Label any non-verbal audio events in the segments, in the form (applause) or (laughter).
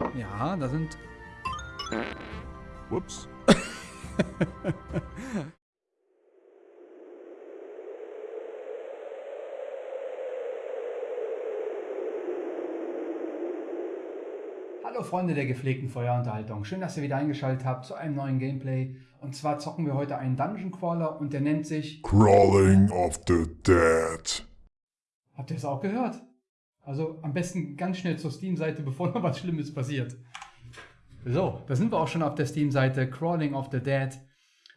Ja, da sind... Whoops. (laughs) Hallo Freunde der gepflegten Feuerunterhaltung. Schön, dass ihr wieder eingeschaltet habt zu einem neuen Gameplay. Und zwar zocken wir heute einen Dungeon Crawler und der nennt sich... Crawling of the Dead. Habt ihr es auch gehört? Also am besten ganz schnell zur Steam-Seite, (laughs) bevor noch was Schlimmes passiert. So, da sind wir auch schon auf der Steam-Seite Crawling of the Dead.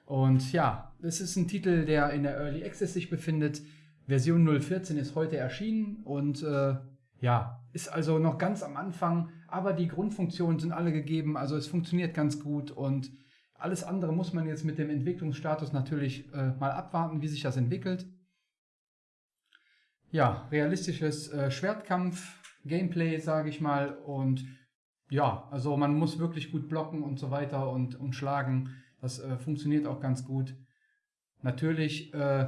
Und ja, das ist ein Titel, der in der Early Access sich befindet. Version 014 ist heute erschienen und äh, ja, ist also noch ganz am Anfang, aber die Grundfunktionen sind alle gegeben, also es funktioniert ganz gut und alles andere muss man jetzt mit dem Entwicklungsstatus natürlich äh, mal abwarten, wie sich das entwickelt. Ja, realistisches äh, Schwertkampf-Gameplay, sage ich mal, und ja, also man muss wirklich gut blocken und so weiter und, und schlagen. Das äh, funktioniert auch ganz gut. Natürlich, äh,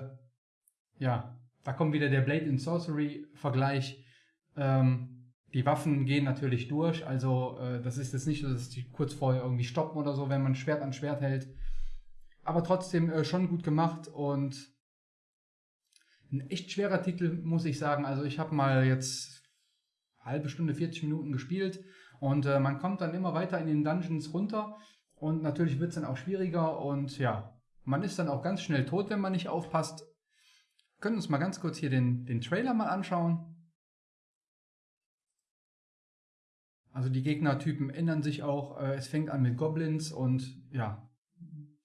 ja, da kommt wieder der Blade and Sorcery Vergleich. Ähm, die Waffen gehen natürlich durch, also äh, das ist jetzt nicht so, dass die kurz vorher irgendwie stoppen oder so, wenn man Schwert an Schwert hält. Aber trotzdem äh, schon gut gemacht und ein echt schwerer Titel, muss ich sagen. Also ich habe mal jetzt halbe Stunde, 40 Minuten gespielt und äh, man kommt dann immer weiter in den Dungeons runter und natürlich wird es dann auch schwieriger und ja, man ist dann auch ganz schnell tot, wenn man nicht aufpasst. Wir können uns mal ganz kurz hier den, den Trailer mal anschauen. Also die Gegnertypen ändern sich auch. Äh, es fängt an mit Goblins und ja,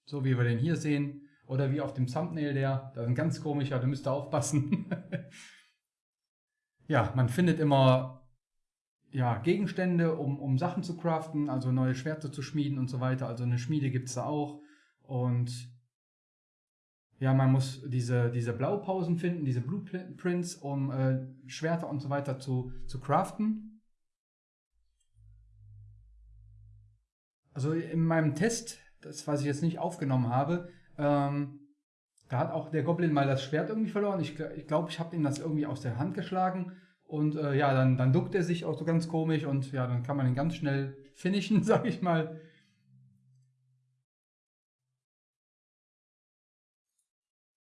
so wie wir den hier sehen. Oder wie auf dem Thumbnail der, da ist ein ganz komischer, da müsst ihr aufpassen. (laughs) ja, man findet immer ja, Gegenstände, um, um Sachen zu craften, also neue Schwerter zu schmieden und so weiter. Also eine Schmiede gibt es da auch. Und ja, man muss diese, diese Blaupausen finden, diese Blueprints, um äh, Schwerter und so weiter zu, zu craften. Also in meinem Test, das was ich jetzt nicht aufgenommen habe, ähm, da hat auch der Goblin mal das Schwert irgendwie verloren. Ich glaube, ich, glaub, ich habe ihm das irgendwie aus der Hand geschlagen. Und äh, ja, dann, dann duckt er sich auch so ganz komisch und ja, dann kann man ihn ganz schnell (laughs) finishen, sag ich mal.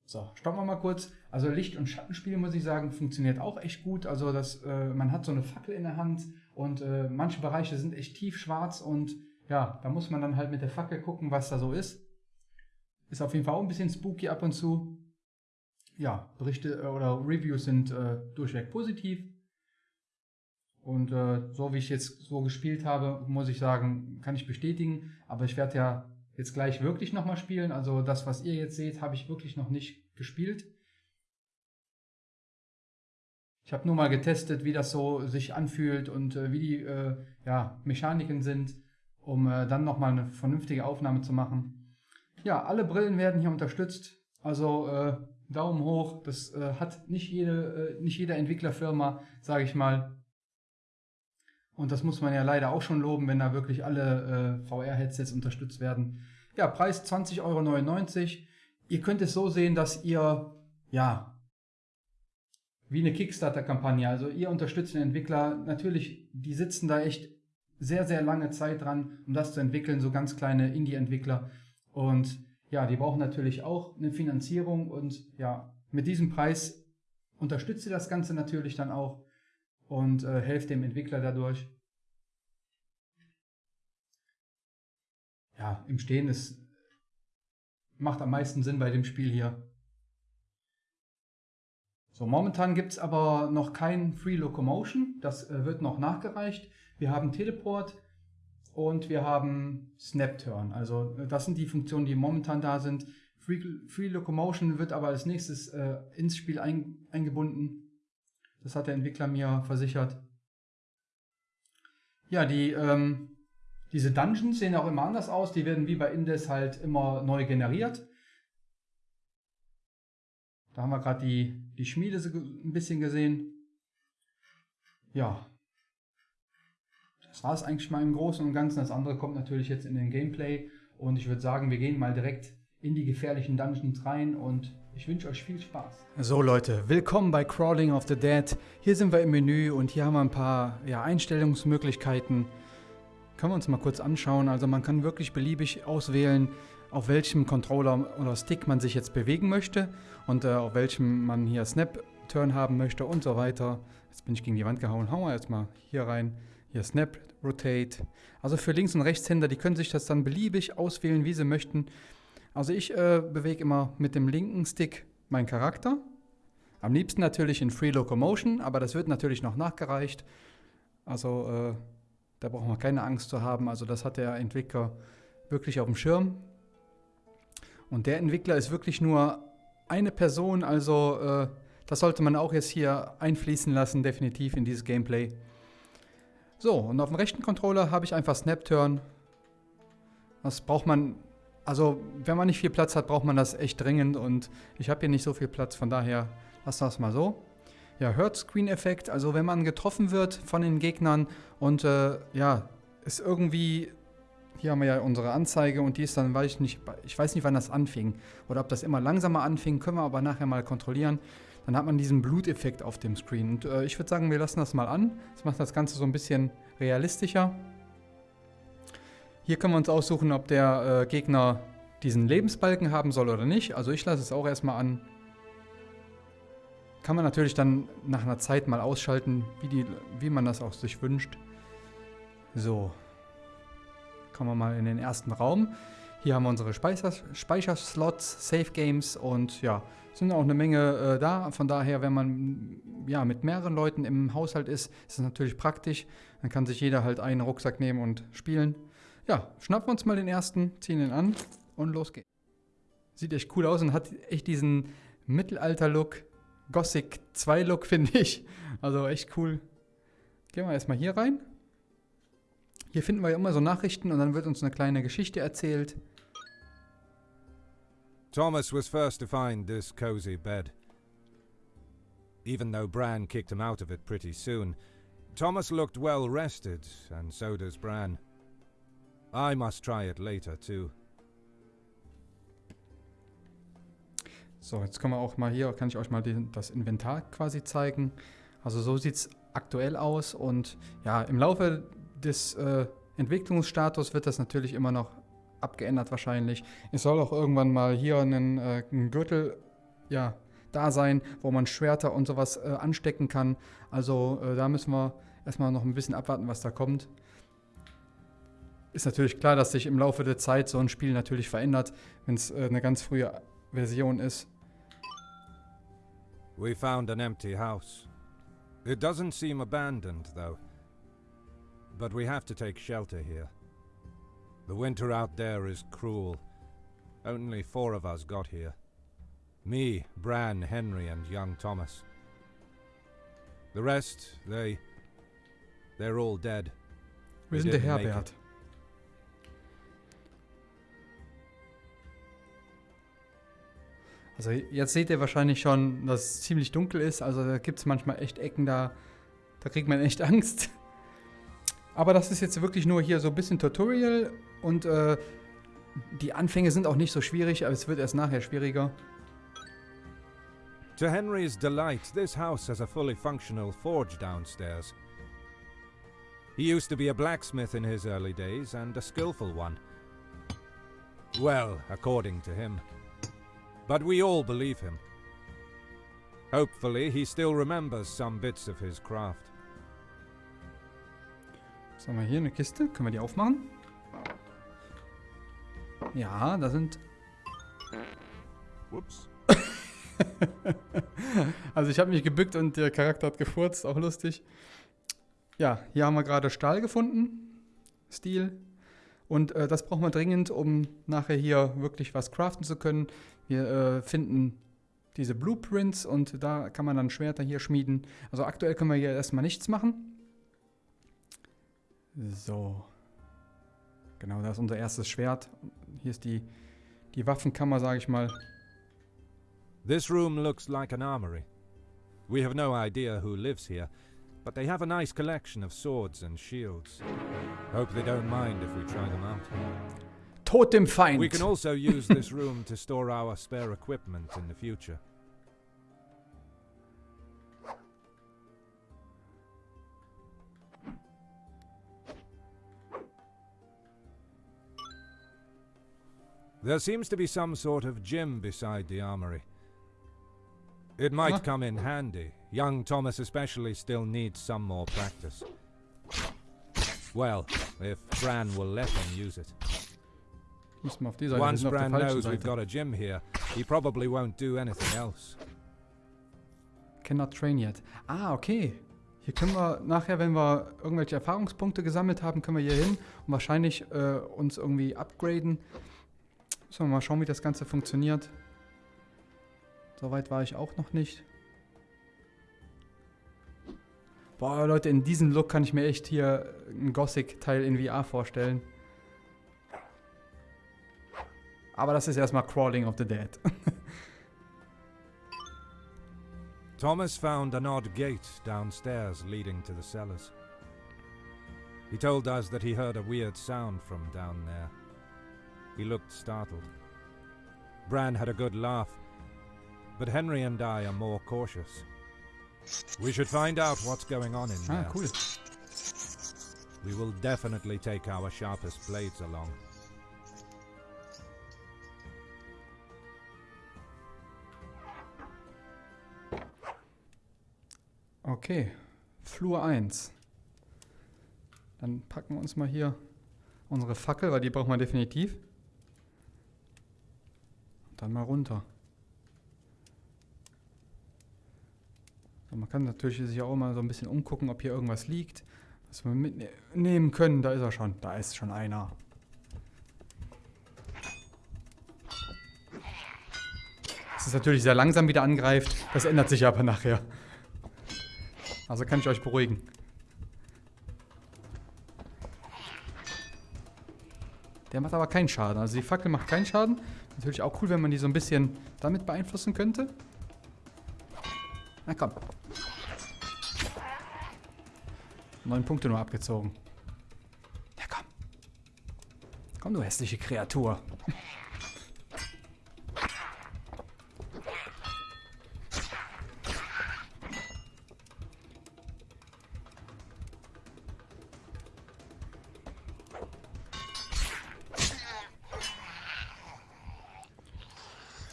So, stoppen wir mal kurz. Also Licht- und Schattenspiel, muss ich sagen, funktioniert auch echt gut. Also das, äh, man hat so eine Fackel in der Hand und äh, manche Bereiche sind echt tiefschwarz und ja, da muss man dann halt mit der Fackel gucken, was da so ist. Ist auf jeden Fall auch ein bisschen spooky ab und zu. Ja, Berichte äh, oder Reviews sind äh, durchweg positiv. Und äh, so wie ich jetzt so gespielt habe, muss ich sagen, kann ich bestätigen. Aber ich werde ja jetzt gleich wirklich nochmal spielen. Also das, was ihr jetzt seht, habe ich wirklich noch nicht gespielt. Ich habe nur mal getestet, wie das so sich anfühlt und äh, wie die äh, ja, Mechaniken sind, um äh, dann nochmal eine vernünftige Aufnahme zu machen. Ja, alle Brillen werden hier unterstützt. Also äh, Daumen hoch. Das äh, hat nicht jede, äh, nicht jede Entwicklerfirma, sage ich mal. Und das muss man ja leider auch schon loben, wenn da wirklich alle äh, VR-Headsets unterstützt werden. Ja, Preis 20,99 Euro. Ihr könnt es so sehen, dass ihr, ja, wie eine Kickstarter-Kampagne, also ihr unterstützt den Entwickler. Natürlich, die sitzen da echt sehr, sehr lange Zeit dran, um das zu entwickeln, so ganz kleine Indie-Entwickler. Und ja, die brauchen natürlich auch eine Finanzierung und ja, mit diesem Preis unterstützt ihr das Ganze natürlich dann auch und äh, helft dem Entwickler dadurch. Ja, im Stehen ist macht am meisten Sinn bei dem Spiel hier. So, momentan gibt es aber noch kein Free Locomotion, das äh, wird noch nachgereicht. Wir haben Teleport, und wir haben Snap Turn. Also das sind die Funktionen, die momentan da sind. Free, Free Locomotion wird aber als nächstes äh, ins Spiel ein, eingebunden. Das hat der Entwickler mir versichert. Ja, die, ähm, diese Dungeons sehen auch immer anders aus. Die werden wie bei Indes halt immer neu generiert. Da haben wir gerade die, die Schmiede ein bisschen gesehen. Ja, das war es eigentlich mal im Großen und Ganzen. Das andere kommt natürlich jetzt in den Gameplay. Und ich würde sagen, wir gehen mal direkt in die gefährlichen Dungeons rein und ich wünsche euch viel Spaß. So Leute, willkommen bei Crawling of the Dead. Hier sind wir im Menü und hier haben wir ein paar ja, Einstellungsmöglichkeiten. können wir uns mal kurz anschauen. Also man kann wirklich beliebig auswählen, auf welchem Controller oder Stick man sich jetzt bewegen möchte und äh, auf welchem man hier Snap Turn haben möchte und so weiter. Jetzt bin ich gegen die Wand gehauen. Hauen wir jetzt mal hier rein. Hier Snap, Rotate. Also für Links- und Rechtshänder, die können sich das dann beliebig auswählen, wie sie möchten. Also ich äh, bewege immer mit dem linken Stick meinen Charakter. Am liebsten natürlich in Free Locomotion, aber das wird natürlich noch nachgereicht. Also äh, da braucht man keine Angst zu haben. Also das hat der Entwickler wirklich auf dem Schirm. Und der Entwickler ist wirklich nur eine Person, also äh, das sollte man auch jetzt hier einfließen lassen, definitiv in dieses Gameplay. So, und auf dem rechten Controller habe ich einfach Snap Turn. Das braucht man, also wenn man nicht viel Platz hat, braucht man das echt dringend und ich habe hier nicht so viel Platz, von daher lassen wir es mal so. Ja, Hurt Screen Effekt, also wenn man getroffen wird von den Gegnern und äh, ja, ist irgendwie, hier haben wir ja unsere Anzeige und die ist dann, weiß ich nicht, ich weiß nicht, wann das anfing oder ob das immer langsamer anfing, können wir aber nachher mal kontrollieren dann hat man diesen Bluteffekt auf dem Screen. Und äh, ich würde sagen, wir lassen das mal an. Das macht das Ganze so ein bisschen realistischer. Hier können wir uns aussuchen, ob der äh, Gegner diesen Lebensbalken haben soll oder nicht. Also ich lasse es auch erstmal an. Kann man natürlich dann nach einer Zeit mal ausschalten, wie, die, wie man das auch sich wünscht. So. Kommen wir mal in den ersten Raum. Hier haben wir unsere Speicher Speicherslots, Save Games und ja, sind auch eine Menge äh, da. Von daher, wenn man ja mit mehreren Leuten im Haushalt ist, ist es natürlich praktisch. Dann kann sich jeder halt einen Rucksack nehmen und spielen. Ja, schnappen wir uns mal den ersten, ziehen ihn an und los geht's. Sieht echt cool aus und hat echt diesen Mittelalter-Look, Gothic 2-Look, (laughs) finde ich. Also echt cool. Gehen wir erstmal hier rein. Hier finden wir ja immer so Nachrichten und dann wird uns eine kleine Geschichte erzählt. Thomas was first to find this cozy bed. Even though Bran kicked him out of it pretty soon, Thomas looked well rested, and so does Bran. I must try it later too. So, jetzt können wir auch mal hier, kann ich euch mal den, das Inventar quasi zeigen. Also so sieht es aktuell aus und ja, im Laufe des äh, Entwicklungsstatus wird das natürlich immer noch abgeändert wahrscheinlich. Es soll auch irgendwann mal hier einen, äh, ein Gürtel ja, da sein, wo man Schwerter und sowas äh, anstecken kann. Also äh, da müssen wir erstmal noch ein bisschen abwarten, was da kommt. Ist natürlich klar, dass sich im Laufe der Zeit so ein Spiel natürlich verändert, wenn es äh, eine ganz frühe Version ist. We found an empty house. It doesn't seem abandoned, though. But we have to take shelter here. The winter out there is cruel. Only four of us got here. Me, Bran, Henry, and young Thomas. The rest, they... They're all dead. Wir sind der Herbert. Also jetzt seht ihr wahrscheinlich schon, dass es ziemlich dunkel ist. Also da gibt es manchmal echt Ecken, da, da kriegt man echt Angst. Aber das ist jetzt wirklich nur hier so ein bisschen Tutorial und äh, die Anfänge sind auch nicht so schwierig, aber es wird erst nachher schwieriger. To Henry's delight, this house has a fully functional forge downstairs. He used to be a blacksmith in his early days, and a skillful one. Well, according to him. But we all believe him. Hopefully, he still remembers some bits of his craft. Was haben wir hier? Eine Kiste. Können wir die aufmachen? Ja, da sind... Whoops. (laughs) also ich habe mich gebückt und der Charakter hat gefurzt. Auch lustig. Ja, hier haben wir gerade Stahl gefunden. Stil. Und äh, das brauchen wir dringend, um nachher hier wirklich was craften zu können. Wir äh, finden diese Blueprints und da kann man dann Schwerter hier schmieden. Also aktuell können wir hier erstmal nichts machen. So. Genau, das ist unser erstes Schwert. Hier ist die, die Waffenkammer, sage ich mal. This room looks like an armory. We have no idea who lives here, but they have a nice collection of swords and shields. Hope they don't mind if we try them out. Tod dem Feind! We can also use this room to store our spare equipment in the future. There seems to be some sort of gym beside the armory. It might Huh? come in handy. Young Thomas especially still needs some more practice. Well, if Bran will let him use it. Müssen wir auf die Seite. Wir Once Bran knows we've got a gym here, he probably won't do anything else. Cannot train yet. Ah, okay. Hier können wir nachher, wenn wir irgendwelche Erfahrungspunkte gesammelt haben, können wir hier hin und wahrscheinlich äh, uns irgendwie upgraden. Wir mal schauen, wie das Ganze funktioniert. Soweit war ich auch noch nicht. Boah, Leute, in diesem Look kann ich mir echt hier ein Gothic-Teil in VR vorstellen. Aber das ist erstmal Crawling of the Dead. (laughs) Thomas found an odd gate downstairs leading to the cellars. He told us that he heard a weird sound from down there. He looked startled. Bran had a good laugh, but Henry and I are more cautious. We should find out what's going on in ah, there. cool. We will definitely take our sharpest blades along. Okay, Flur 1. Dann packen wir uns mal hier unsere Fackel, weil die brauchen wir definitiv. Dann mal runter. So, man kann natürlich sich auch mal so ein bisschen umgucken, ob hier irgendwas liegt, was wir mitnehmen können. Da ist er schon. Da ist schon einer. Es ist natürlich sehr langsam wieder angreift. Das ändert sich aber nachher. Also kann ich euch beruhigen. Der macht aber keinen Schaden. Also die Fackel macht keinen Schaden. Natürlich auch cool, wenn man die so ein bisschen damit beeinflussen könnte. Na komm. Neun Punkte nur abgezogen. Ja komm. Komm, du hässliche Kreatur.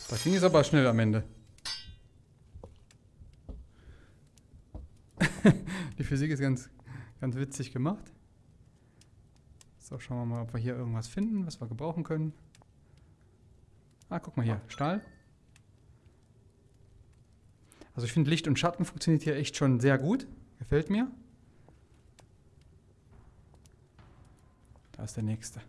Das ging jetzt aber schnell am Ende. (laughs) Die Physik ist ganz, ganz witzig gemacht. So, schauen wir mal, ob wir hier irgendwas finden, was wir gebrauchen können. Ah, guck mal hier, Stahl. Also ich finde Licht und Schatten funktioniert hier echt schon sehr gut. Gefällt mir. Da ist der nächste.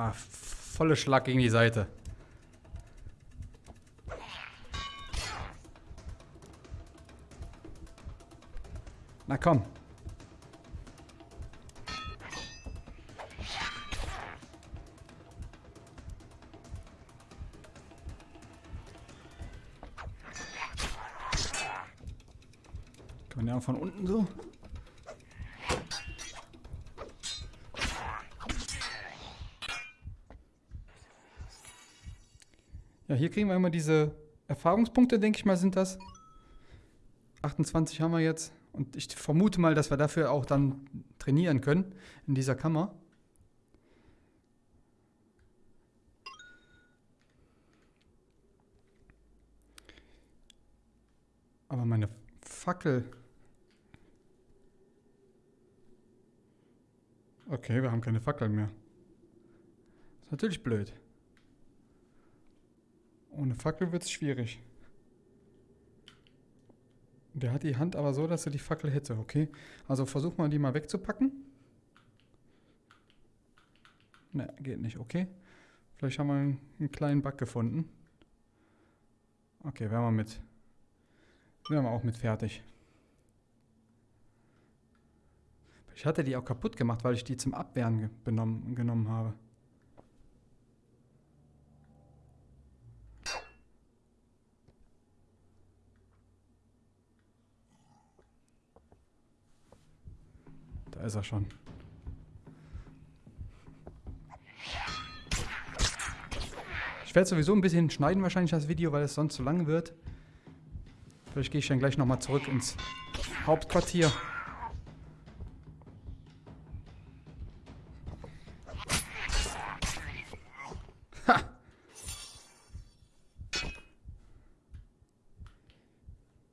Ah, volle Schlag gegen die Seite. Na komm. Kann man ja von unten so? Hier kriegen wir immer diese Erfahrungspunkte, denke ich mal, sind das. 28 haben wir jetzt. Und ich vermute mal, dass wir dafür auch dann trainieren können in dieser Kammer. Aber meine Fackel. Okay, wir haben keine Fackel mehr. ist natürlich blöd. Ohne Fackel wird es schwierig. Der hat die Hand aber so, dass er die Fackel hätte, okay? Also versuch mal, die mal wegzupacken. Ne, geht nicht, okay? Vielleicht haben wir einen, einen kleinen Bug gefunden. Okay, wären wir mit. Wären wir auch mit fertig. Ich hatte die auch kaputt gemacht, weil ich die zum Abwehren genommen habe. Da ist er schon. Ich werde sowieso ein bisschen schneiden wahrscheinlich das Video, weil es sonst zu lang wird. Vielleicht gehe ich dann gleich nochmal zurück ins Hauptquartier. Ha!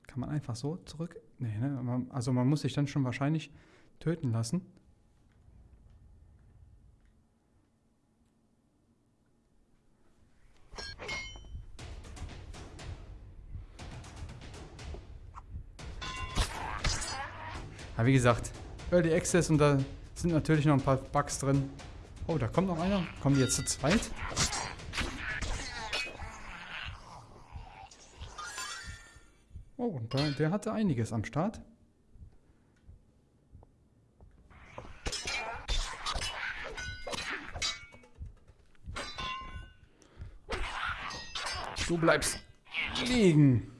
Kann man einfach so zurück? Nee, ne? Also man muss sich dann schon wahrscheinlich töten lassen. Aber wie gesagt, Early Access und da sind natürlich noch ein paar Bugs drin. Oh, da kommt noch einer. Kommen die jetzt zu zweit? Oh, und der hatte einiges am Start. Du bleibst liegen.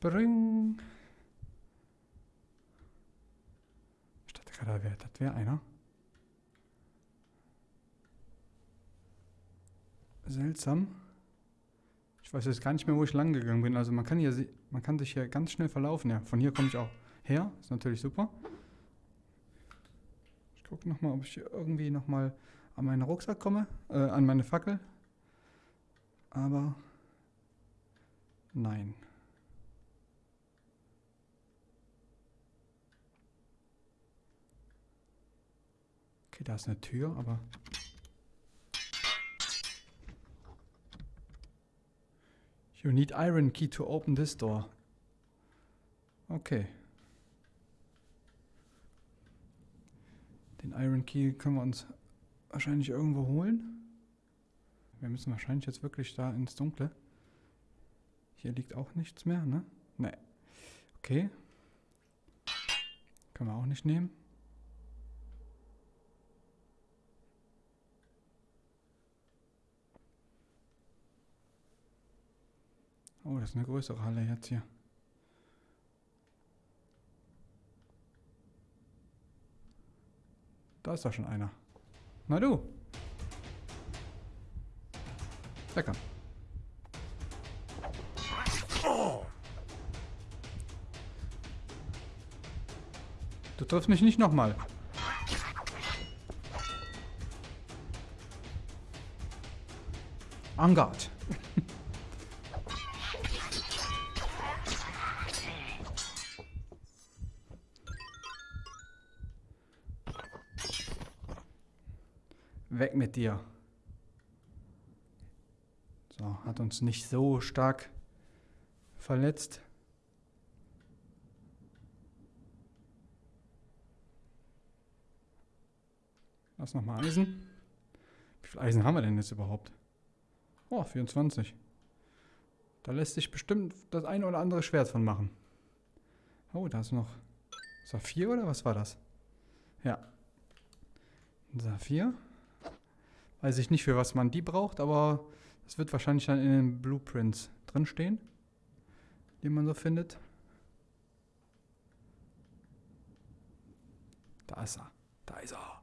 Bring. Ich dachte gerade, das wäre einer. Seltsam. Ich weiß jetzt gar nicht mehr, wo ich lang gegangen bin. Also man kann hier, man kann sich hier ganz schnell verlaufen. Ja, von hier komme ich auch her. Ist natürlich super. Ich gucke nochmal, ob ich hier irgendwie nochmal an meinen Rucksack komme. Äh, an meine Fackel. Aber nein. Okay, da ist eine Tür, aber You need iron key to open this door. Okay. Den Iron Key können wir uns wahrscheinlich irgendwo holen. Wir müssen wahrscheinlich jetzt wirklich da ins Dunkle. Hier liegt auch nichts mehr, ne? Ne. Okay. Können wir auch nicht nehmen. Oh, das ist eine größere Halle jetzt hier. Da ist doch schon einer. Na du. Lecker. Du triffst mich nicht nochmal. En mit dir. So, hat uns nicht so stark verletzt. Lass nochmal Eisen. Wie viel Eisen haben wir denn jetzt überhaupt? Oh, 24. Da lässt sich bestimmt das eine oder andere Schwert von machen. Oh, da ist noch Saphir oder was war das? Ja. Saphir. Weiß ich nicht, für was man die braucht, aber das wird wahrscheinlich dann in den Blueprints drinstehen, die man so findet. Da ist er. Da ist er.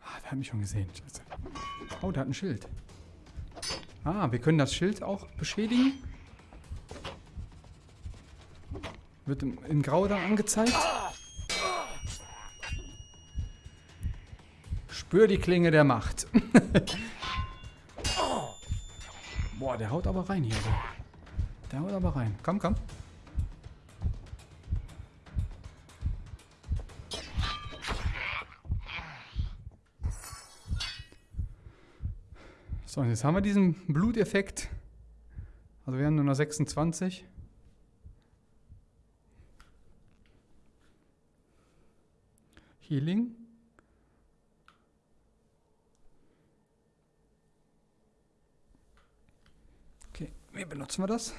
Ah, der hat mich schon gesehen. Scheiße. Oh, der hat ein Schild. Ah, wir können das Schild auch beschädigen. Wird in, Grau dann angezeigt. Spür die Klinge der Macht. (laughs) Boah, der haut aber rein hier. Der, haut aber rein. Komm, komm. So, und jetzt haben wir diesen Bluteffekt. Also wir haben nur noch 26. Healing. Okay, wie benutzen wir das?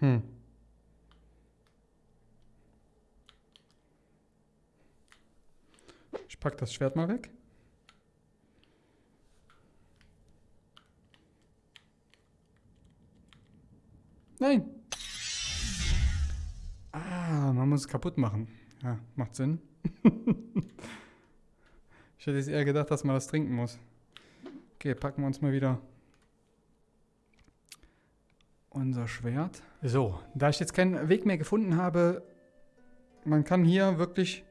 Hm. Ich pack das Schwert mal weg. Nein. Ah, man muss es kaputt machen. Ja, macht Sinn. (laughs) Ich hätte jetzt eher gedacht, dass man das trinken muss. Okay, packen wir uns mal wieder unser Schwert. So, da ich jetzt keinen Weg mehr gefunden habe, man kann hier wirklich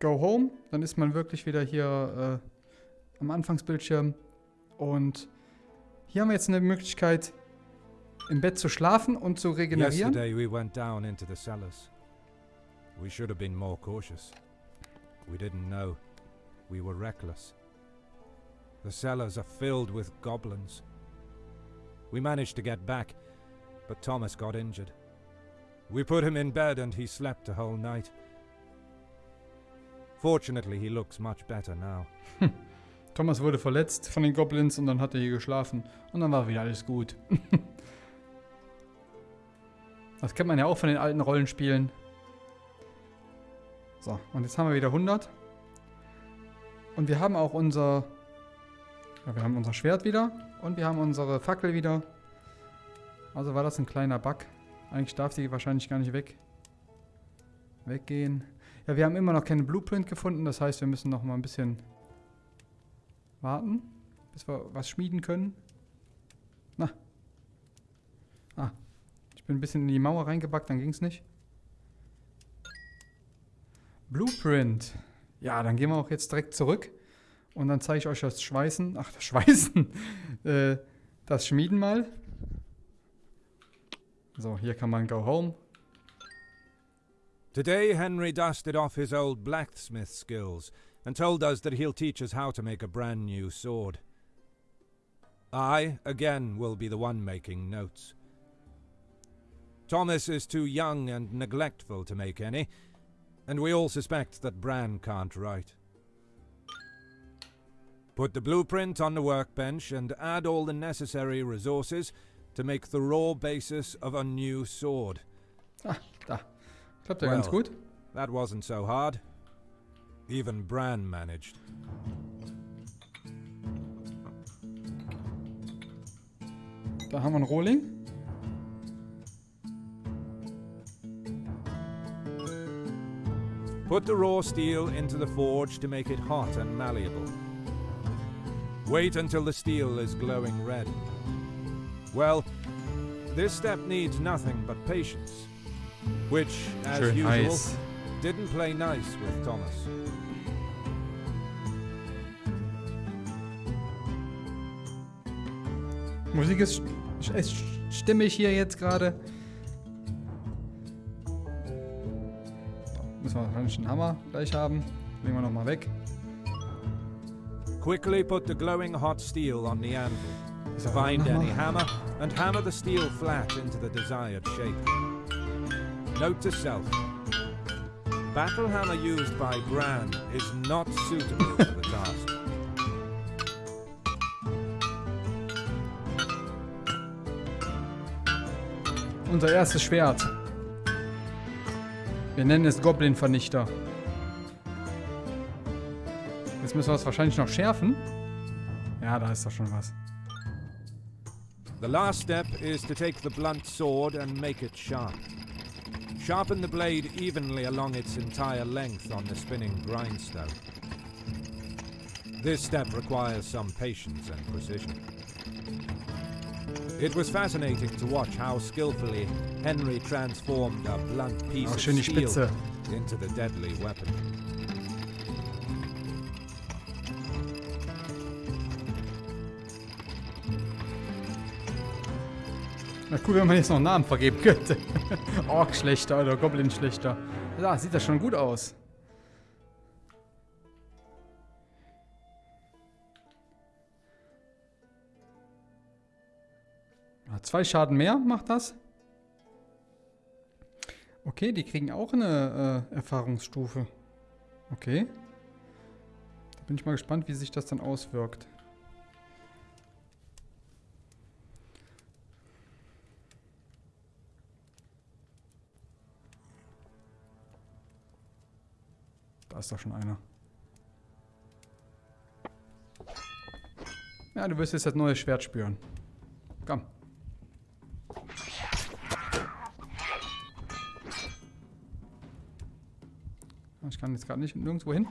go home, dann ist man wirklich wieder hier äh, am Anfangsbildschirm und hier haben wir jetzt eine Möglichkeit im Bett zu schlafen und zu regenerieren. Yesterday we went down into the cellars. We should have been more cautious. We didn't know. We were reckless. The cellars are filled with goblins. We managed to get back, but Thomas got injured. We put him in bed and he slept a whole night. Fortunately, he looks much better now. Thomas wurde verletzt von den Goblins und dann hat er hier geschlafen und dann war wieder alles gut. (laughs) das kennt man ja auch von den alten Rollenspielen. So, und jetzt haben wir wieder 100. Und wir haben auch unser... Ja, wir haben unser Schwert wieder und wir haben unsere Fackel wieder. Also war das ein kleiner Bug. Eigentlich darf sie wahrscheinlich gar nicht weg. Weggehen. Ja, wir haben immer noch keinen Blueprint gefunden. Das heißt, wir müssen noch mal ein bisschen warten, bis wir was schmieden können. Na. Ah. Ich bin ein bisschen in die Mauer reingebackt, dann ging es nicht. Blueprint. Ja, dann gehen wir auch jetzt direkt zurück. Und dann zeige ich euch das Schweißen. Ach, das Schweißen. (laughs) äh, das Schmieden mal. So, hier kann man go home. Today, Henry dusted off his old blacksmith skills and told us that he'll teach us how to make a brand new sword. I, again, will be the one making notes. Thomas is too young and neglectful to make any, and we all suspect that Bran can't write. Put the blueprint on the workbench and add all the necessary resources to make the raw basis of a new sword. Ah, da. Klappt ja ganz Well. gut. That wasn't so hard. Even Bran managed. Da haben wir einen Rohling. Put the raw steel into the forge to make it hot and malleable. Wait until the steel is glowing red. Well, this step needs nothing but patience, which, as Schön usual, heiß. didn't play nice with Thomas. Musik ist, st- ist stimmig hier jetzt gerade. Einen Hammer gleich haben. Legen wir nochmal weg. Quickly put the glowing hot steel on the anvil. Find any hammer and hammer the steel flat into the desired shape. Note to self. Battle hammer used by Bran is not suitable for the task. Unser erstes Schwert. Wir nennen es Goblin-Vernichter. Jetzt müssen wir es wahrscheinlich noch schärfen. Ja, da ist doch schon was. The last step is to take the blunt sword and make it sharp. Sharpen the blade evenly along its entire length on the spinning grindstone. This step requires some patience and precision. It was fascinating to watch how skillfully Henry transformed a blunt piece Auch of schön die steel Spitze. into the deadly weapon. Na cool, wenn man jetzt noch einen Namen vergeben könnte. (laughs) Ork-Schlechter oder Goblin-Schlechter. Ja, sieht das schon gut aus. Zwei Schaden mehr macht das. Okay, die kriegen auch eine äh, Erfahrungsstufe. Okay. Da bin ich mal gespannt, wie sich das dann auswirkt. Da ist doch schon einer. Ja, du wirst jetzt das neue Schwert spüren. Komm. Ich kann jetzt gerade nicht nirgendwo hin.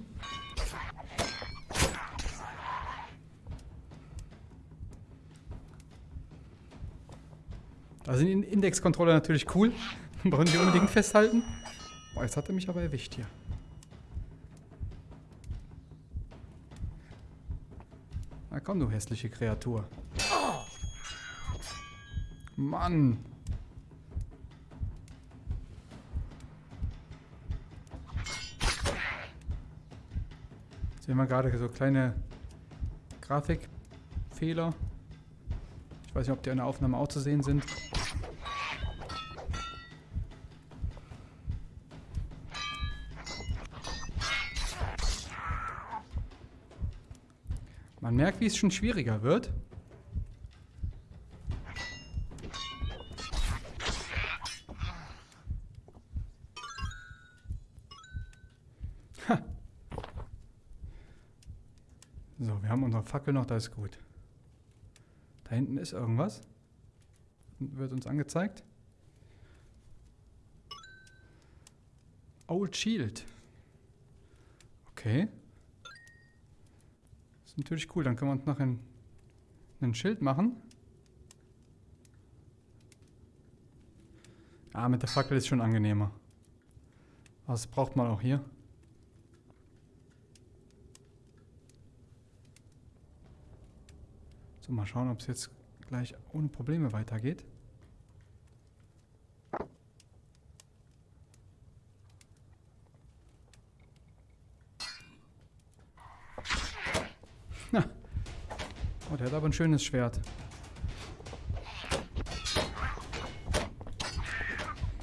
Da sind Indexcontroller natürlich cool. (laughs) Brauchen die unbedingt festhalten. Boah, jetzt hat er mich aber erwischt hier. Na komm, du hässliche Kreatur. Mann! Sehen wir gerade so kleine Grafikfehler. Ich weiß nicht, ob die in der Aufnahme auch zu sehen sind. Man merkt, wie es schon schwieriger wird. Fackel noch, das ist gut. Da hinten ist irgendwas. Wird uns angezeigt. Old Shield. Okay. Ist natürlich cool. Dann können wir uns noch ein, ein Schild machen. Ah, mit der Fackel ist schon angenehmer. Das braucht man auch hier. So, mal schauen, ob es jetzt gleich ohne Probleme weitergeht. Na. Oh, der hat aber ein schönes Schwert.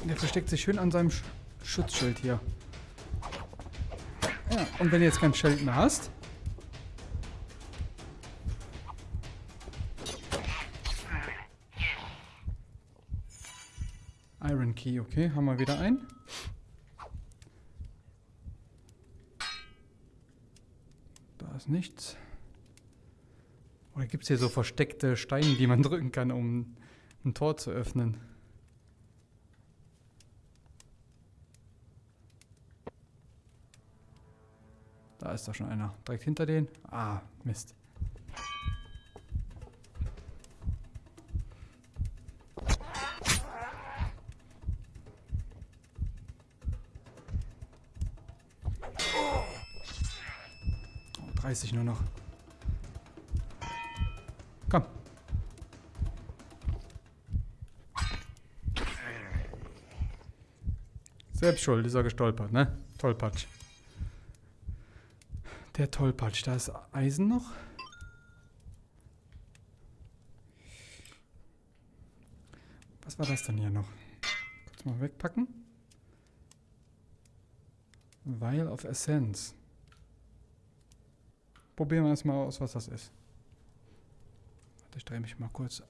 Der versteckt sich schön an seinem Sch Schutzschild hier. Ja, und wenn du jetzt kein Schild mehr hast, okay, haben wir wieder einen. Da ist nichts. Oder gibt es hier so versteckte Steine, die man drücken kann, um ein Tor zu öffnen? Da ist doch schon einer. Direkt hinter den. Ah, Mist. 30 nur noch. Komm. Selbst schuld, ist er gestolpert, ne? Tollpatsch. Der Tollpatsch, da ist Eisen noch. Was war das denn hier noch? Kurz mal wegpacken. Vial of Essence. Probieren wir erstmal aus, was das ist. Warte, ich drehe mich mal kurz.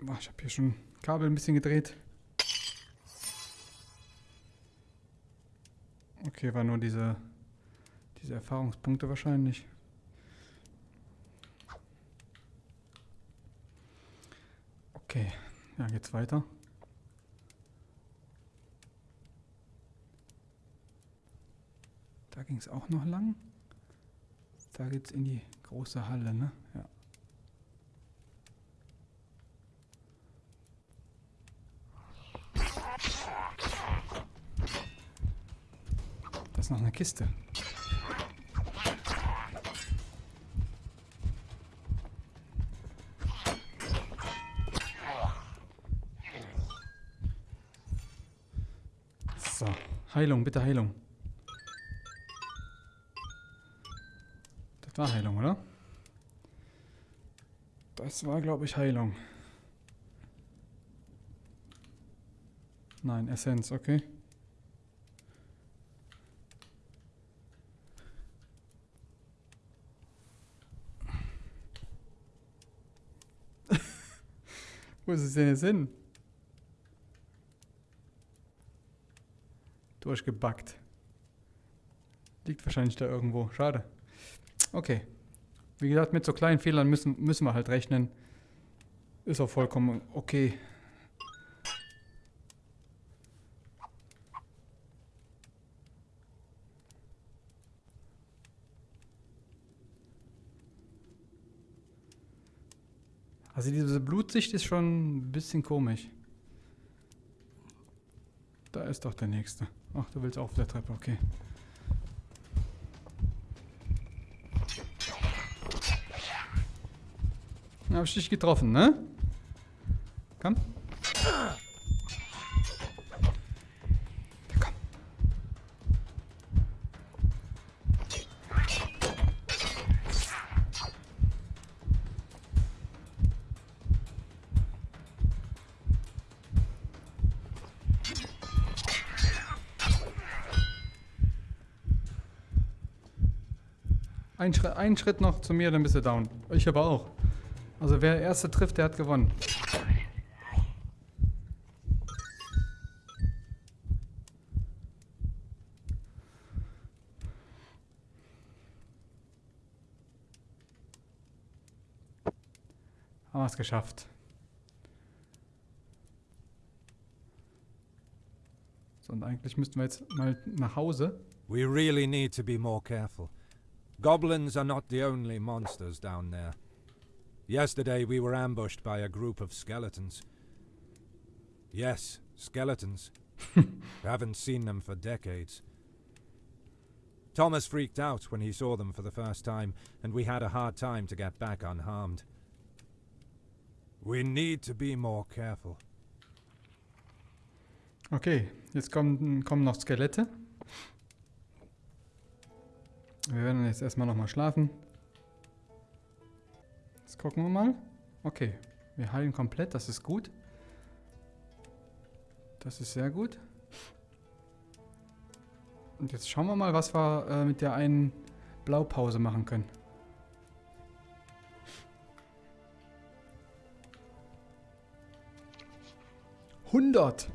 Boah, ich habe hier schon Kabel ein bisschen gedreht. Okay, war nur diese, diese Erfahrungspunkte wahrscheinlich. Okay, ja, geht's weiter. Da ging es auch noch lang. Da geht's in die große Halle, ne? Ja. Das ist noch eine Kiste. So, Heilung, bitte Heilung. War Heilung, oder? Das war, glaube ich, Heilung. Nein, Essenz, okay. (laughs) Wo ist es denn jetzt hin? Durchgebackt. Liegt wahrscheinlich da irgendwo. Schade. Okay. Wie gesagt, mit so kleinen Fehlern müssen, müssen wir halt rechnen. Ist auch vollkommen okay. Also diese Blutsicht ist schon ein bisschen komisch. Da ist doch der nächste. Ach, du willst auch auf der Treppe, okay. Hab ich dich getroffen, ne? Komm. Komm. Ein Schritt, ein Schritt noch zu mir, dann bist du down. Ich aber auch. Also wer erste trifft, der hat gewonnen. Haben wir es geschafft. So, und eigentlich müssten wir jetzt mal nach Hause. We really need to be more careful. Goblins are not the only monsters down there. Yesterday we were ambushed by a group of skeletons. Yes, skeletons. (laughs) Haven't seen them for decades. Thomas freaked out when he saw them for the first time, and we had a hard time to get back unharmed. We need to be more careful. Okay, jetzt kommen, kommen noch Skelette. Wir werden jetzt erstmal nochmal schlafen. Jetzt gucken wir mal. Okay, wir heilen komplett, das ist gut. Das ist sehr gut. Und jetzt schauen wir mal, was wir äh, mit der einen Blaupause machen können. Hundert!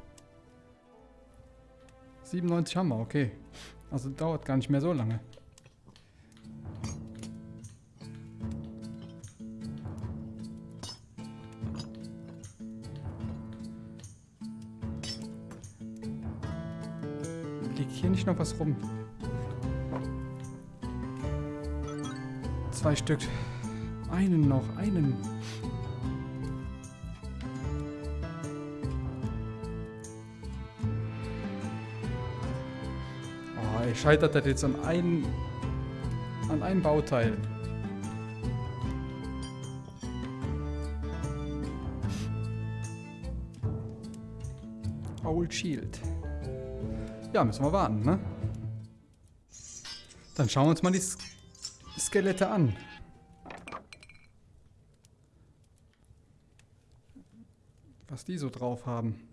97 haben wir, okay. Also dauert gar nicht mehr so lange. Nicht noch was rum? Zwei Stück. Einen noch, einen. Oh, ey, scheitert das jetzt an einem, an einem Bauteil. Old Shield. Ja, müssen wir warten, ne? Dann schauen wir uns mal die Skelette an. Was die so drauf haben.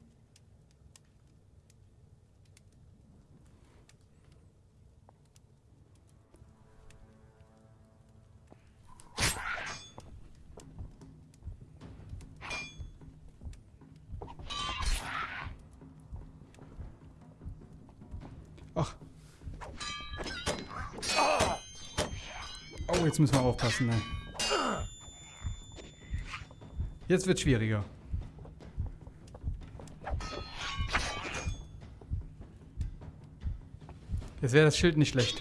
Aufpassen. Ne? Jetzt wird schwieriger. Jetzt wäre das Schild nicht schlecht.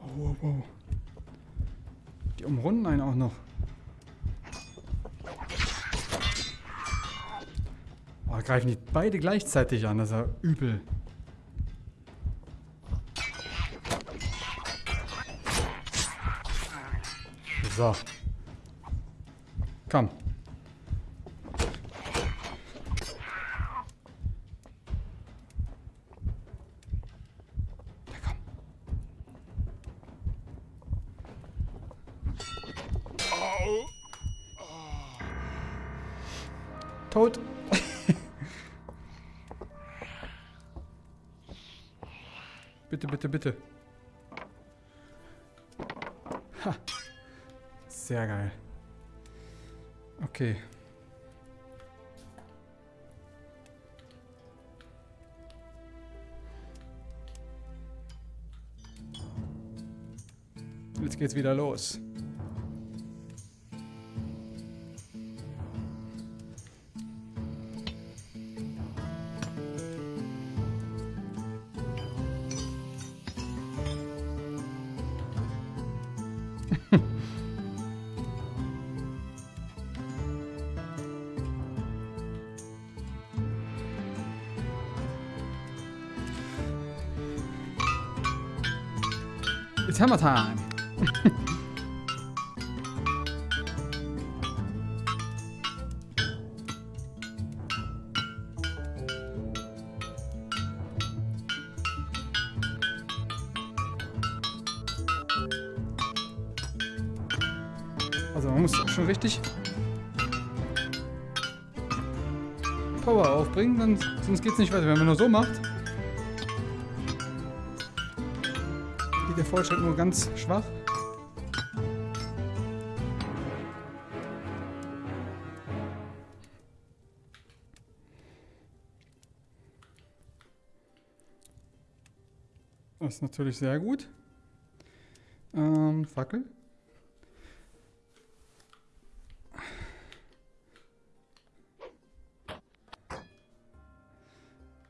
Oh, wow, wow. Die umrunden einen auch noch. Oh, greifen die beide gleichzeitig an, das ist ja übel. So. Komm. Tot. (laughs) bitte, bitte, bitte. Ha. Sehr geil. Okay. Jetzt geht's wieder los. It's hammer time. Also man muss schon richtig Power aufbringen, sonst geht es nicht weiter. Wenn man nur so macht, Fortschritt nur ganz schwach. Das ist natürlich sehr gut. Ähm, Fackel.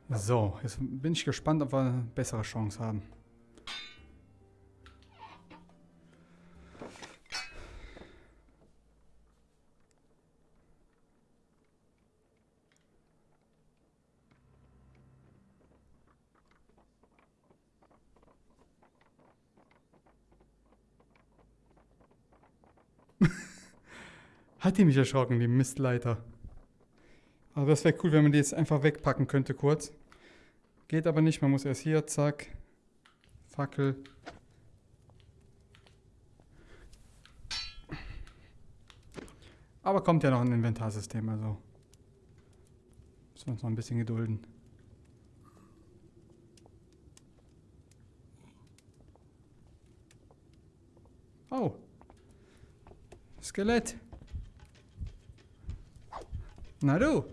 So, jetzt bin ich gespannt, ob wir eine bessere Chance haben. Hat die mich erschrocken, die Mistleiter. Aber das wäre cool, wenn man die jetzt einfach wegpacken könnte kurz. Geht aber nicht, man muss erst hier, zack. Fackel. Aber kommt ja noch ein Inventarsystem, also. Müssen wir uns noch ein bisschen gedulden. Oh. Skelett. Na du.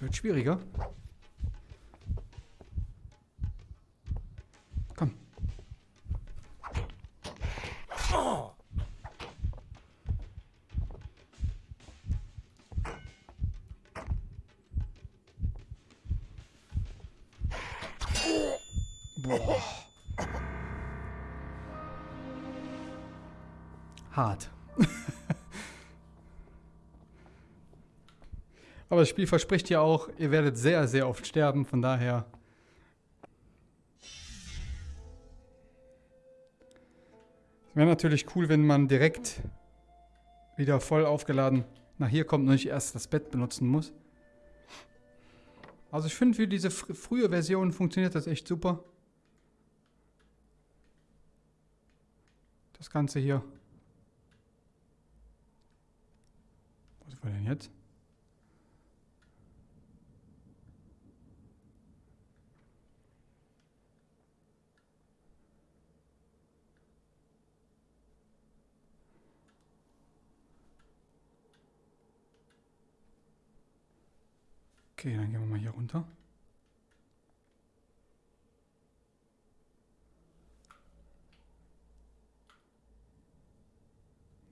Wird schwieriger. Hart. (laughs) Aber das Spiel verspricht ja auch, ihr werdet sehr, sehr oft sterben, von daher. Wäre natürlich cool, wenn man direkt wieder voll aufgeladen nach hier kommt und nicht erst das Bett benutzen muss. Also ich finde, für diese fr frühe Version funktioniert das echt super. Das Ganze hier. Was war denn jetzt? Okay, dann gehen wir mal hier runter.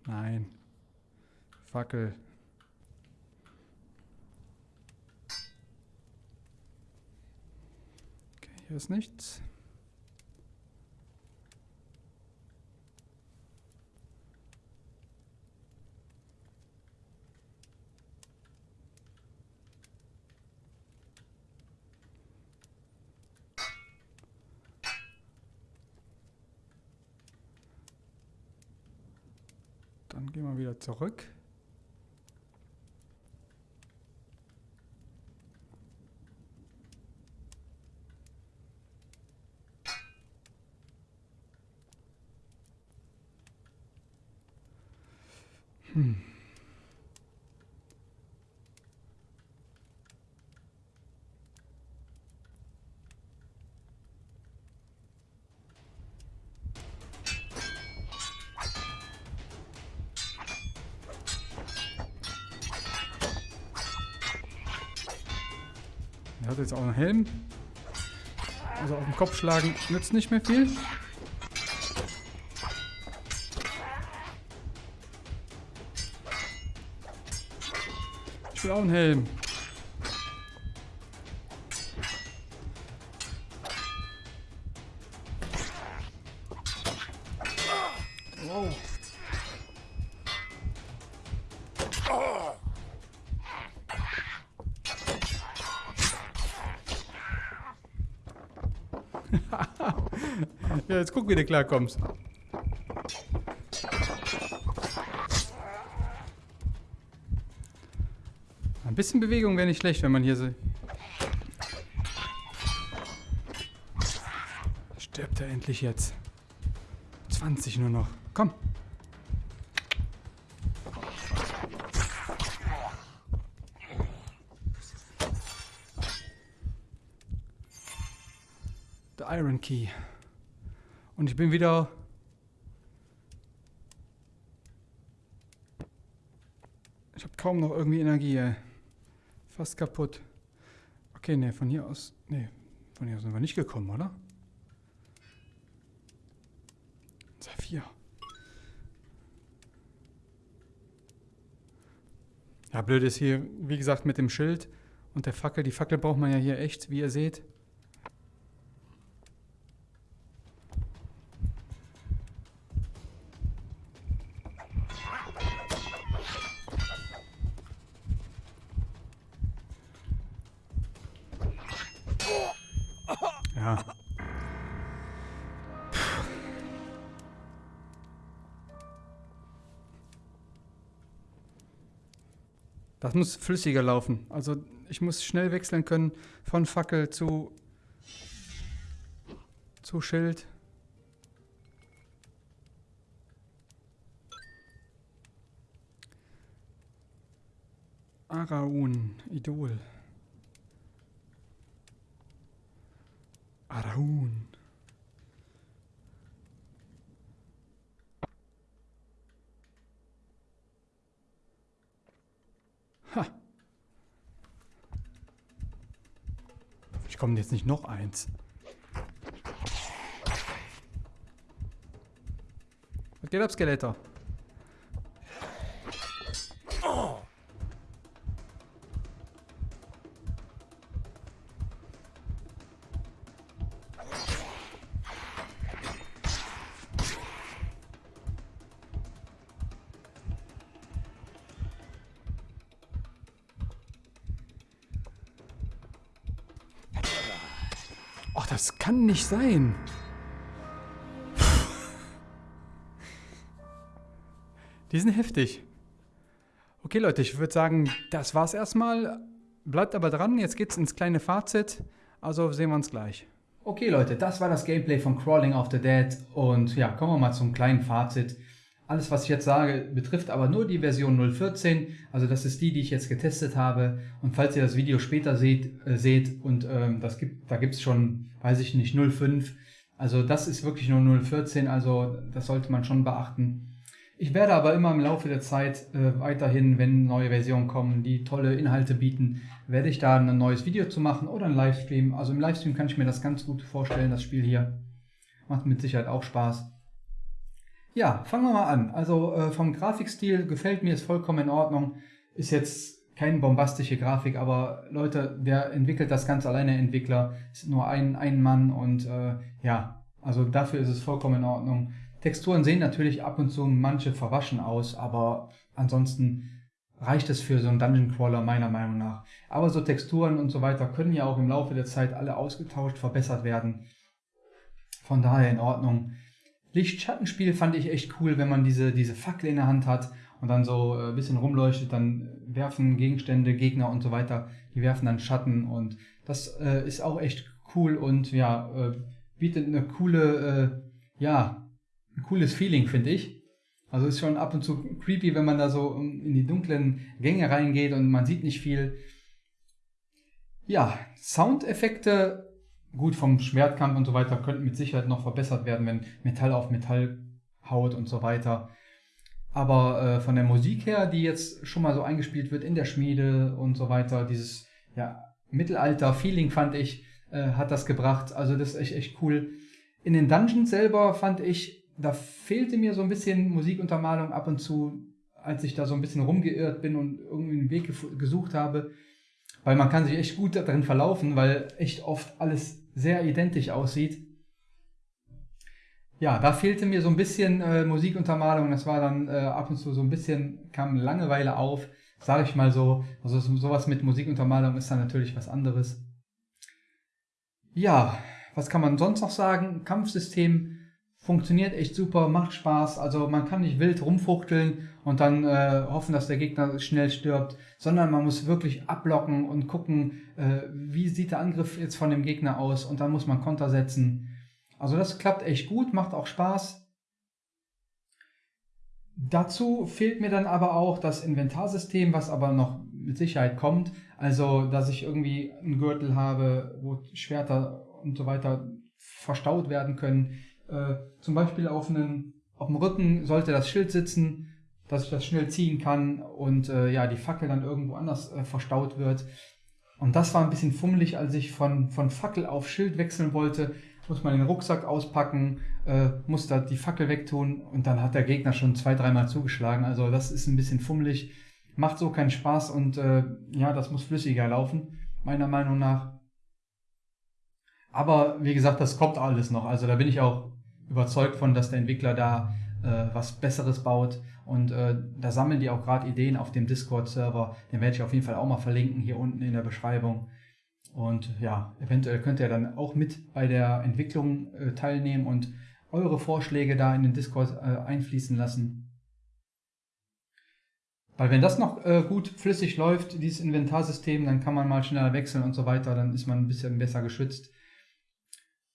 Nein. Fackel. Okay, hier ist nichts. Dann gehen wir wieder zurück. Jetzt auch einen Helm. Also auf den Kopf schlagen nützt nicht mehr viel. Ich will auch einen Helm. Ja, jetzt guck, wie du klarkommst. Ein bisschen Bewegung wäre nicht schlecht, wenn man hier so... Stirbt er endlich jetzt. 20 nur noch. Komm. The Iron Key. Und ich bin wieder... Ich habe kaum noch irgendwie Energie, ey. Fast kaputt. Okay, ne, von hier aus... Ne, von hier aus sind wir nicht gekommen, oder? Saphir. Ja, blöd ist hier, wie gesagt, mit dem Schild und der Fackel. Die Fackel braucht man ja hier echt, wie ihr seht. Das muss flüssiger laufen. Also ich muss schnell wechseln können von Fackel zu, zu Schild. Araun, Idol. Araun. Ha. Ich komme jetzt nicht noch eins. Was geht ab, Skeletter? Kann nicht sein. (laughs) Die sind heftig. Okay, Leute, ich würde sagen, das war's erstmal. Bleibt aber dran, jetzt geht's ins kleine Fazit. Also sehen wir uns gleich. Okay, Leute, das war das Gameplay von Crawling of the Dead. Und ja, kommen wir mal zum kleinen Fazit. Alles, was ich jetzt sage, betrifft aber nur die Version 0.14. Also das ist die, die ich jetzt getestet habe. Und falls ihr das Video später seht, äh, seht und ähm, das gibt, da gibt es schon, weiß ich nicht, 0.5. Also das ist wirklich nur 0.14. Also das sollte man schon beachten. Ich werde aber immer im Laufe der Zeit äh, weiterhin, wenn neue Versionen kommen, die tolle Inhalte bieten, werde ich da ein neues Video zu machen oder ein Livestream. Also im Livestream kann ich mir das ganz gut vorstellen, das Spiel hier. Macht mit Sicherheit auch Spaß. Ja, fangen wir mal an. Also äh, vom Grafikstil gefällt mir, ist vollkommen in Ordnung. Ist jetzt keine bombastische Grafik, aber Leute, wer entwickelt das ganz alleine? Entwickler ist nur ein, ein Mann und äh, ja, also dafür ist es vollkommen in Ordnung. Texturen sehen natürlich ab und zu manche verwaschen aus, aber ansonsten reicht es für so einen Dungeon Crawler meiner Meinung nach. Aber so Texturen und so weiter können ja auch im Laufe der Zeit alle ausgetauscht, verbessert werden. Von daher in Ordnung. Licht-Schattenspiel fand ich echt cool, wenn man diese, diese Fackel in der Hand hat und dann so ein bisschen rumleuchtet, dann werfen Gegenstände, Gegner und so weiter, die werfen dann Schatten und das äh, ist auch echt cool und ja, äh, bietet eine coole, äh, ja, ein cooles Feeling, finde ich. Also ist schon ab und zu creepy, wenn man da so in die dunklen Gänge reingeht und man sieht nicht viel. Ja, Soundeffekte gut vom Schwertkampf und so weiter könnten mit Sicherheit noch verbessert werden, wenn Metall auf Metall haut und so weiter. Aber äh, von der Musik her, die jetzt schon mal so eingespielt wird in der Schmiede und so weiter, dieses ja, Mittelalter-Feeling fand ich, äh, hat das gebracht. Also das ist echt, echt cool. In den Dungeons selber fand ich, da fehlte mir so ein bisschen Musikuntermalung ab und zu, als ich da so ein bisschen rumgeirrt bin und irgendwie einen Weg gesucht habe. Weil man kann sich echt gut darin verlaufen, weil echt oft alles sehr identisch aussieht. Ja, da fehlte mir so ein bisschen äh, Musikuntermalung. Das war dann äh, ab und zu so ein bisschen, kam Langeweile auf, sage ich mal so. Also sowas mit Musikuntermalung ist dann natürlich was anderes. Ja, was kann man sonst noch sagen? Kampfsystem funktioniert echt super, macht Spaß. Also man kann nicht wild rumfuchteln und dann äh, hoffen, dass der Gegner schnell stirbt, sondern man muss wirklich ablocken und gucken, äh, wie sieht der Angriff jetzt von dem Gegner aus und dann muss man Konter setzen. Also das klappt echt gut, macht auch Spaß. Dazu fehlt mir dann aber auch das Inventarsystem, was aber noch mit Sicherheit kommt. Also, dass ich irgendwie einen Gürtel habe, wo Schwerter und so weiter verstaut werden können. Äh, zum Beispiel auf, einen, auf dem Rücken sollte das Schild sitzen, dass ich das schnell ziehen kann und äh, ja, die Fackel dann irgendwo anders äh, verstaut wird. Und das war ein bisschen fummelig, als ich von, von Fackel auf Schild wechseln wollte. Muss man den Rucksack auspacken, äh, muss da die Fackel wegtun und dann hat der Gegner schon zwei, dreimal zugeschlagen. Also das ist ein bisschen fummelig, macht so keinen Spaß und äh, ja, das muss flüssiger laufen, meiner Meinung nach. Aber wie gesagt, das kommt alles noch. Also da bin ich auch überzeugt von, dass der Entwickler da äh, was Besseres baut. Und äh, da sammeln die auch gerade Ideen auf dem Discord-Server. Den werde ich auf jeden Fall auch mal verlinken hier unten in der Beschreibung. Und ja, eventuell könnt ihr dann auch mit bei der Entwicklung äh, teilnehmen und eure Vorschläge da in den Discord äh, einfließen lassen. Weil wenn das noch äh, gut flüssig läuft, dieses Inventarsystem, dann kann man mal schneller wechseln und so weiter, dann ist man ein bisschen besser geschützt.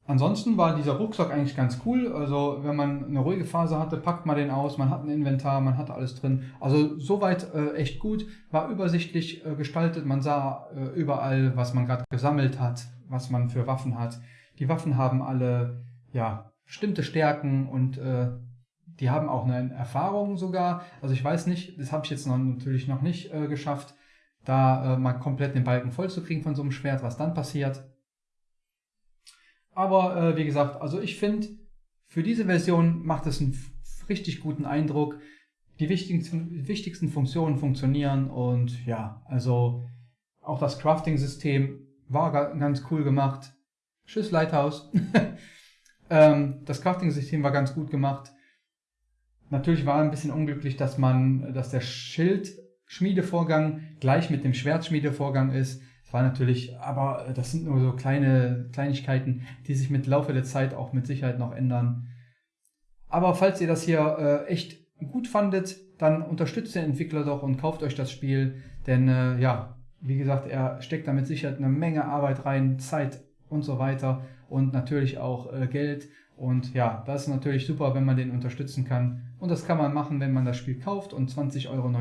Ansonsten war dieser Rucksack eigentlich ganz cool. Also wenn man eine ruhige Phase hatte, packt man den aus, man hat ein Inventar, man hatte alles drin. Also soweit äh, echt gut, war übersichtlich äh, gestaltet. Man sah äh, überall, was man gerade gesammelt hat, was man für Waffen hat. Die Waffen haben alle ja bestimmte Stärken und äh, die haben auch eine Erfahrung sogar. Also ich weiß nicht, das habe ich jetzt noch, natürlich noch nicht äh, geschafft, da äh, mal komplett den Balken voll zu kriegen von so einem Schwert, was dann passiert. Aber äh, wie gesagt, also ich finde, für diese Version macht es einen richtig guten Eindruck. Die wichtigsten, wichtigsten Funktionen funktionieren und ja, also auch das Crafting-System war ganz cool gemacht. Tschüss, Lighthouse. (laughs) ähm, das Crafting-System war ganz gut gemacht. Natürlich war ein bisschen unglücklich, dass man, dass der Schildschmiedevorgang gleich mit dem Schwertschmiedevorgang ist. War natürlich, aber das sind nur so kleine Kleinigkeiten, die sich mit Laufe der Zeit auch mit Sicherheit noch ändern. Aber falls ihr das hier äh, echt gut fandet, dann unterstützt den Entwickler doch und kauft euch das Spiel, denn äh, ja, wie gesagt, er steckt da mit Sicherheit eine Menge Arbeit rein, Zeit und so weiter und natürlich auch äh, Geld. Und ja, das ist natürlich super, wenn man den unterstützen kann. Und das kann man machen, wenn man das Spiel kauft und 20,99 Euro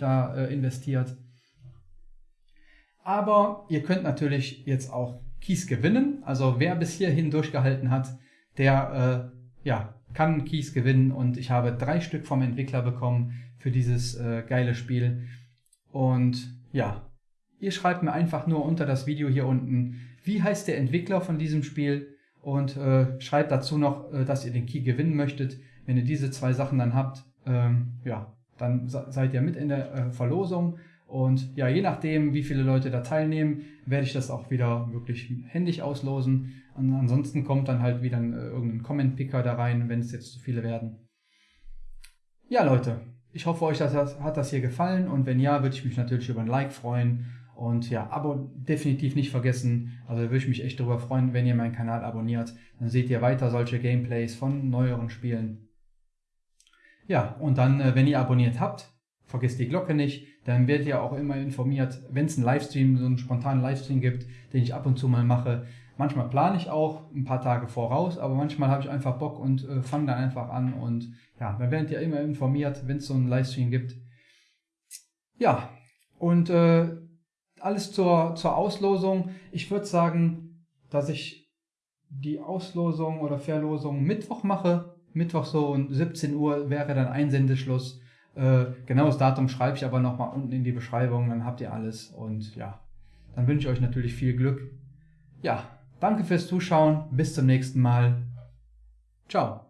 da äh, investiert. Aber ihr könnt natürlich jetzt auch Keys gewinnen. Also wer bis hierhin durchgehalten hat, der äh, ja, kann Keys gewinnen. Und ich habe drei Stück vom Entwickler bekommen für dieses äh, geile Spiel. Und ja, ihr schreibt mir einfach nur unter das Video hier unten, wie heißt der Entwickler von diesem Spiel und äh, schreibt dazu noch, äh, dass ihr den Key gewinnen möchtet. Wenn ihr diese zwei Sachen dann habt, ähm, ja, dann seid ihr mit in der äh, Verlosung und ja, je nachdem, wie viele Leute da teilnehmen, werde ich das auch wieder wirklich händisch auslosen. Und ansonsten kommt dann halt wieder ein, äh, irgendein Comment-Picker da rein, wenn es jetzt zu viele werden. Ja, Leute, ich hoffe, euch das, hat das hier gefallen. Und wenn ja, würde ich mich natürlich über ein Like freuen. Und ja, Abo definitiv nicht vergessen. Also würde ich mich echt darüber freuen, wenn ihr meinen Kanal abonniert. Dann seht ihr weiter solche Gameplays von neueren Spielen. Ja, und dann, äh, wenn ihr abonniert habt, vergesst die Glocke nicht dann werdet ihr auch immer informiert, wenn es einen Livestream, so einen spontanen Livestream gibt, den ich ab und zu mal mache. Manchmal plane ich auch ein paar Tage voraus, aber manchmal habe ich einfach Bock und äh, fange dann einfach an und ja, dann werdet ihr immer informiert, wenn es so einen Livestream gibt. Ja, und äh, alles zur, zur Auslosung. Ich würde sagen, dass ich die Auslosung oder Verlosung Mittwoch mache. Mittwoch so um 17 Uhr wäre dann Einsendeschluss. Äh, genaues Datum schreibe ich aber nochmal unten in die Beschreibung, dann habt ihr alles und ja, dann wünsche ich euch natürlich viel Glück. Ja, danke fürs Zuschauen. Bis zum nächsten Mal. Ciao.